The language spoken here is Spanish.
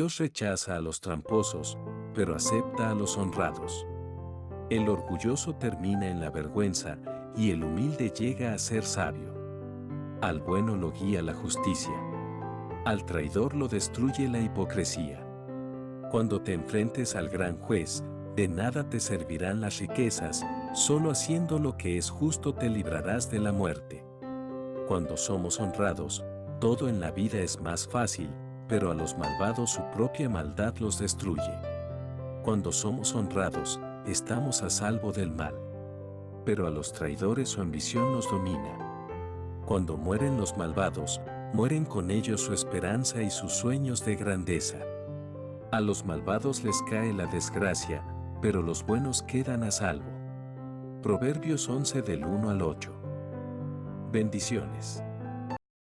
Dios rechaza a los tramposos, pero acepta a los honrados. El orgulloso termina en la vergüenza y el humilde llega a ser sabio. Al bueno lo guía la justicia. Al traidor lo destruye la hipocresía. Cuando te enfrentes al gran juez, de nada te servirán las riquezas, solo haciendo lo que es justo te librarás de la muerte. Cuando somos honrados, todo en la vida es más fácil, pero a los malvados su propia maldad los destruye. Cuando somos honrados, estamos a salvo del mal. Pero a los traidores su ambición nos domina. Cuando mueren los malvados, mueren con ellos su esperanza y sus sueños de grandeza. A los malvados les cae la desgracia, pero los buenos quedan a salvo. Proverbios 11 del 1 al 8. Bendiciones.